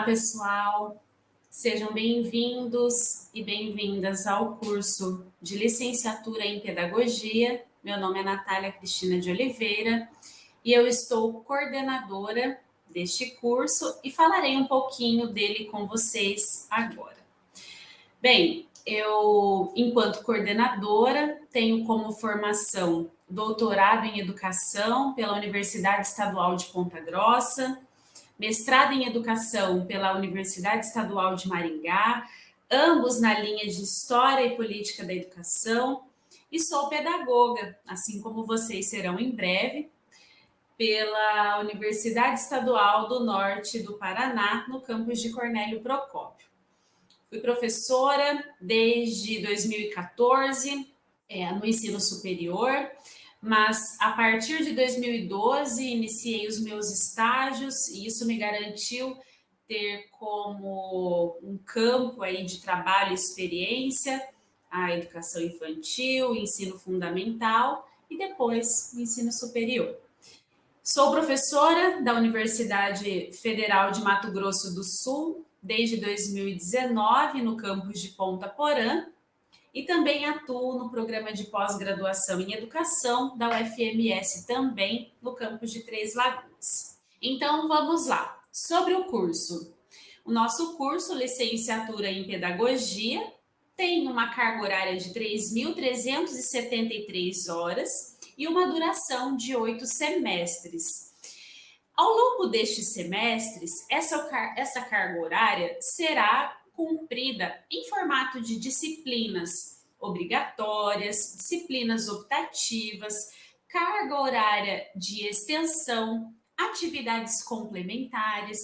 Olá, pessoal. Sejam bem-vindos e bem-vindas ao curso de licenciatura em Pedagogia. Meu nome é Natália Cristina de Oliveira e eu estou coordenadora deste curso e falarei um pouquinho dele com vocês agora. Bem, eu, enquanto coordenadora, tenho como formação doutorado em educação pela Universidade Estadual de Ponta Grossa, mestrado em educação pela Universidade Estadual de Maringá, ambos na linha de História e Política da Educação, e sou pedagoga, assim como vocês serão em breve, pela Universidade Estadual do Norte do Paraná, no campus de Cornélio Procópio. Fui professora desde 2014 é, no ensino superior mas a partir de 2012 iniciei os meus estágios e isso me garantiu ter como um campo aí de trabalho e experiência a educação infantil, ensino fundamental e depois o ensino superior. Sou professora da Universidade Federal de Mato Grosso do Sul desde 2019 no campus de Ponta Porã e também atuo no programa de pós-graduação em educação da UFMS, também no campus de Três Lagoas. Então, vamos lá. Sobre o curso. O nosso curso, Licenciatura em Pedagogia, tem uma carga horária de 3.373 horas e uma duração de oito semestres. Ao longo destes semestres, essa, essa carga horária será cumprida em formato de disciplinas obrigatórias, disciplinas optativas, carga horária de extensão, atividades complementares,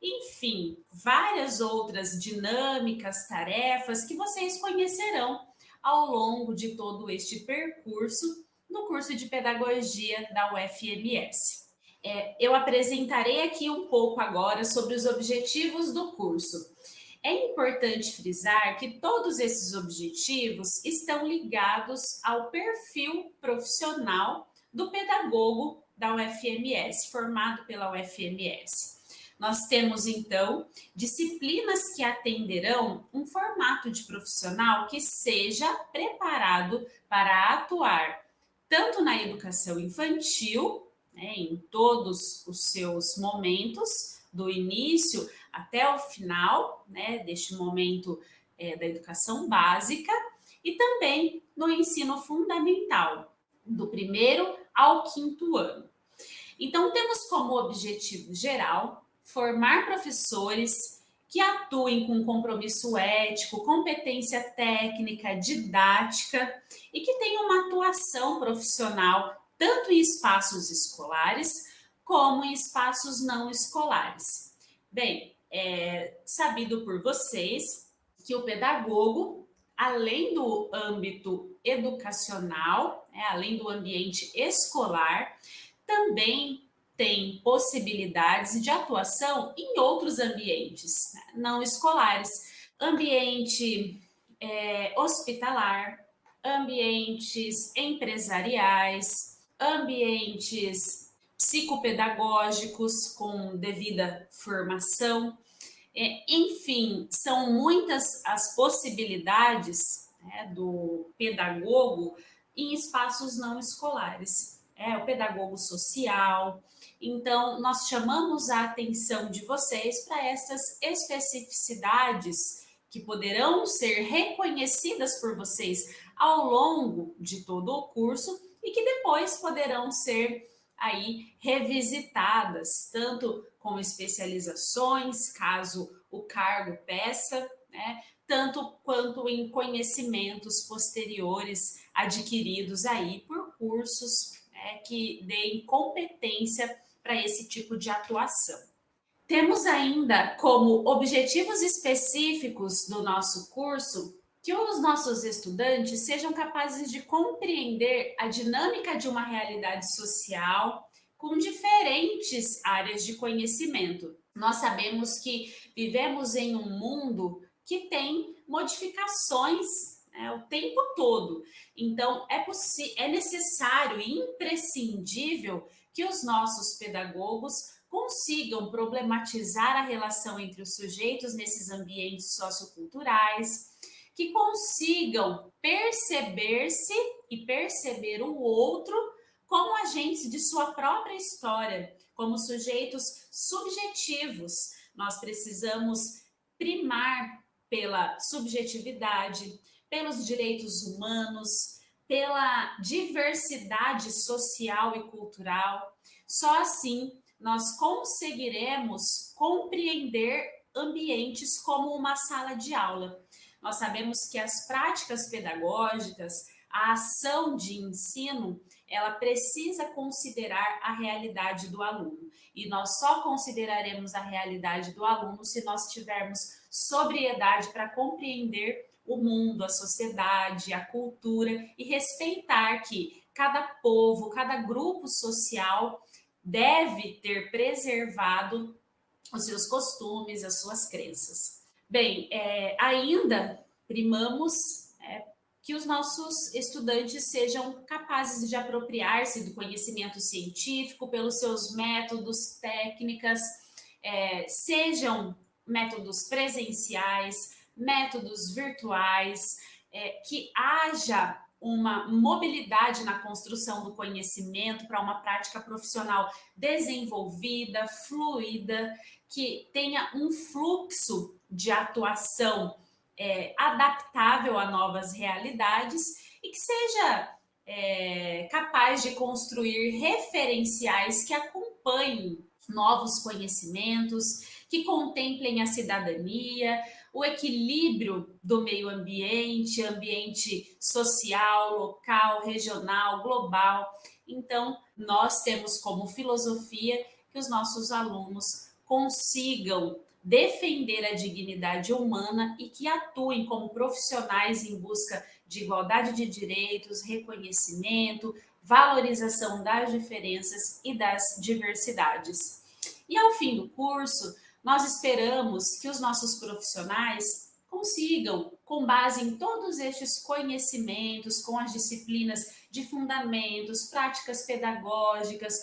enfim, várias outras dinâmicas, tarefas que vocês conhecerão ao longo de todo este percurso no curso de pedagogia da UFMS. É, eu apresentarei aqui um pouco agora sobre os objetivos do curso. É importante frisar que todos esses objetivos estão ligados ao perfil profissional do pedagogo da UFMS, formado pela UFMS. Nós temos, então, disciplinas que atenderão um formato de profissional que seja preparado para atuar tanto na educação infantil, né, em todos os seus momentos, do início até o final, né, deste momento é, da educação básica, e também no ensino fundamental, do primeiro ao quinto ano. Então, temos como objetivo geral formar professores que atuem com compromisso ético, competência técnica, didática e que tenham uma atuação profissional tanto em espaços escolares como em espaços não escolares. Bem, é sabido por vocês que o pedagogo, além do âmbito educacional, é, além do ambiente escolar, também tem possibilidades de atuação em outros ambientes né, não escolares, ambiente é, hospitalar, ambientes empresariais, ambientes psicopedagógicos com devida formação. É, enfim, são muitas as possibilidades né, do pedagogo em espaços não escolares. É o pedagogo social. Então, nós chamamos a atenção de vocês para essas especificidades que poderão ser reconhecidas por vocês ao longo de todo o curso e que depois poderão ser aí revisitadas, tanto com especializações, caso o cargo peça, né, tanto quanto em conhecimentos posteriores adquiridos aí por cursos né, que deem competência para esse tipo de atuação. Temos ainda como objetivos específicos do nosso curso que os nossos estudantes sejam capazes de compreender a dinâmica de uma realidade social com diferentes áreas de conhecimento. Nós sabemos que vivemos em um mundo que tem modificações né, o tempo todo. Então, é, é necessário e imprescindível que os nossos pedagogos consigam problematizar a relação entre os sujeitos nesses ambientes socioculturais, que consigam perceber-se e perceber o outro como agentes de sua própria história, como sujeitos subjetivos. Nós precisamos primar pela subjetividade, pelos direitos humanos, pela diversidade social e cultural. Só assim nós conseguiremos compreender ambientes como uma sala de aula. Nós sabemos que as práticas pedagógicas, a ação de ensino, ela precisa considerar a realidade do aluno. E nós só consideraremos a realidade do aluno se nós tivermos sobriedade para compreender o mundo, a sociedade, a cultura e respeitar que cada povo, cada grupo social deve ter preservado os seus costumes, as suas crenças. Bem, é, ainda primamos é, que os nossos estudantes sejam capazes de apropriar-se do conhecimento científico pelos seus métodos, técnicas, é, sejam métodos presenciais, métodos virtuais, é, que haja uma mobilidade na construção do conhecimento para uma prática profissional desenvolvida, fluida, que tenha um fluxo de atuação é, adaptável a novas realidades e que seja é, capaz de construir referenciais que acompanhem novos conhecimentos, que contemplem a cidadania, o equilíbrio do meio ambiente, ambiente social, local, regional, global. Então, nós temos como filosofia que os nossos alunos consigam defender a dignidade humana e que atuem como profissionais em busca de igualdade de direitos, reconhecimento, valorização das diferenças e das diversidades. E ao fim do curso, nós esperamos que os nossos profissionais consigam, com base em todos estes conhecimentos, com as disciplinas de fundamentos, práticas pedagógicas,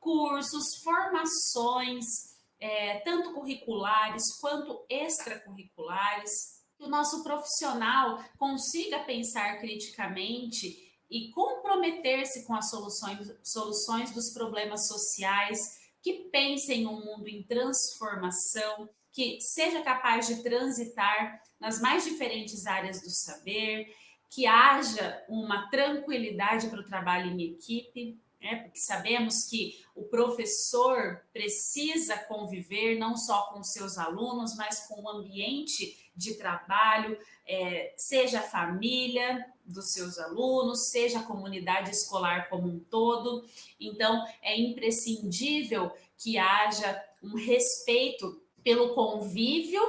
cursos, formações, é, tanto curriculares quanto extracurriculares, que o nosso profissional consiga pensar criticamente e comprometer-se com as soluções, soluções dos problemas sociais, que pense em um mundo em transformação, que seja capaz de transitar nas mais diferentes áreas do saber, que haja uma tranquilidade para o trabalho em equipe, né? porque sabemos que o professor precisa conviver não só com seus alunos, mas com o ambiente de trabalho, é, seja a família dos seus alunos, seja a comunidade escolar como um todo. Então, é imprescindível que haja um respeito pelo convívio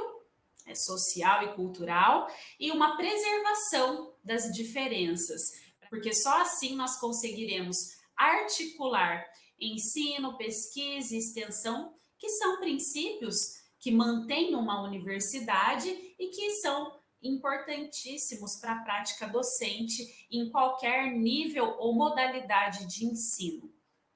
é, social e cultural e uma preservação das diferenças, porque só assim nós conseguiremos articular ensino, pesquisa e extensão, que são princípios que mantêm uma universidade e que são importantíssimos para a prática docente em qualquer nível ou modalidade de ensino.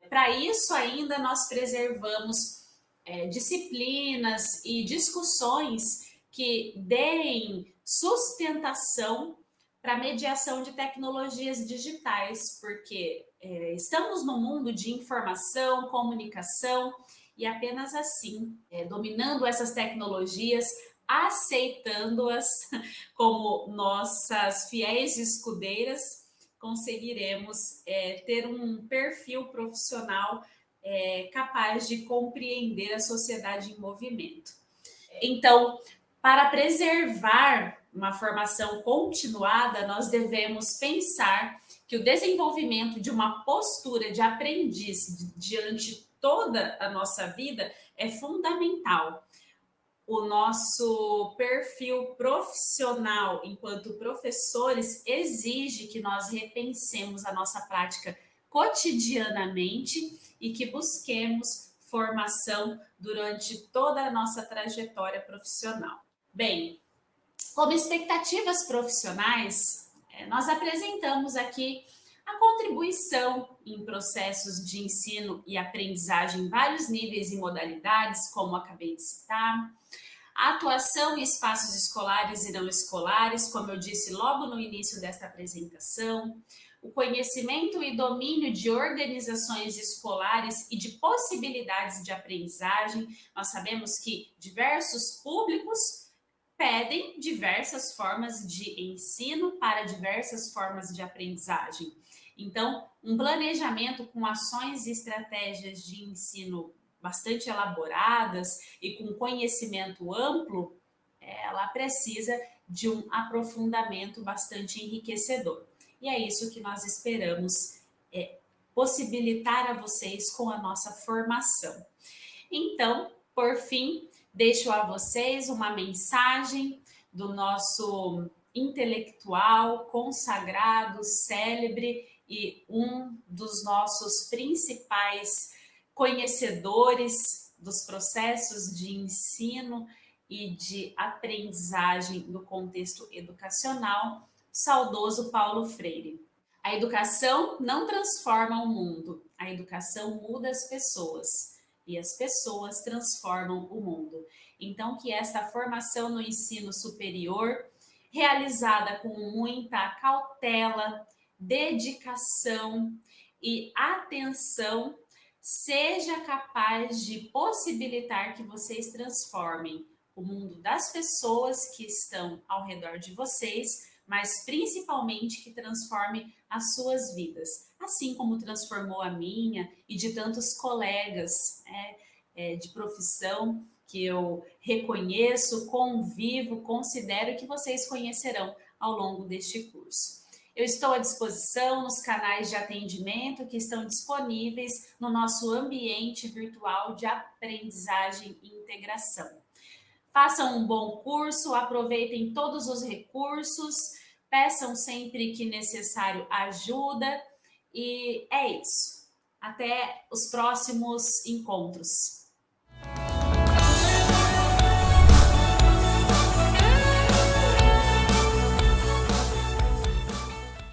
Para isso, ainda nós preservamos é, disciplinas e discussões que deem sustentação para mediação de tecnologias digitais, porque é, estamos no mundo de informação, comunicação, e apenas assim, é, dominando essas tecnologias, aceitando-as como nossas fiéis escudeiras, conseguiremos é, ter um perfil profissional é, capaz de compreender a sociedade em movimento. Então, para preservar uma formação continuada, nós devemos pensar que o desenvolvimento de uma postura de aprendiz diante toda a nossa vida é fundamental. O nosso perfil profissional enquanto professores exige que nós repensemos a nossa prática cotidianamente e que busquemos formação durante toda a nossa trajetória profissional. Bem, como expectativas profissionais, é, nós apresentamos aqui a contribuição em processos de ensino e aprendizagem em vários níveis e modalidades, como acabei de citar, a atuação em espaços escolares e não escolares, como eu disse logo no início desta apresentação, o conhecimento e domínio de organizações escolares e de possibilidades de aprendizagem. Nós sabemos que diversos públicos pedem diversas formas de ensino para diversas formas de aprendizagem. Então, um planejamento com ações e estratégias de ensino bastante elaboradas e com conhecimento amplo, ela precisa de um aprofundamento bastante enriquecedor. E é isso que nós esperamos é, possibilitar a vocês com a nossa formação. Então, por fim, deixo a vocês uma mensagem do nosso intelectual, consagrado, célebre e um dos nossos principais conhecedores dos processos de ensino e de aprendizagem no contexto educacional, saudoso Paulo Freire. A educação não transforma o mundo, a educação muda as pessoas e as pessoas transformam o mundo. Então, que esta formação no ensino superior, realizada com muita cautela, dedicação e atenção seja capaz de possibilitar que vocês transformem o mundo das pessoas que estão ao redor de vocês, mas principalmente que transforme as suas vidas, assim como transformou a minha e de tantos colegas é, é, de profissão que eu reconheço, convivo, considero que vocês conhecerão ao longo deste curso. Eu estou à disposição nos canais de atendimento que estão disponíveis no nosso ambiente virtual de aprendizagem e integração. Façam um bom curso, aproveitem todos os recursos, peçam sempre que necessário ajuda e é isso. Até os próximos encontros.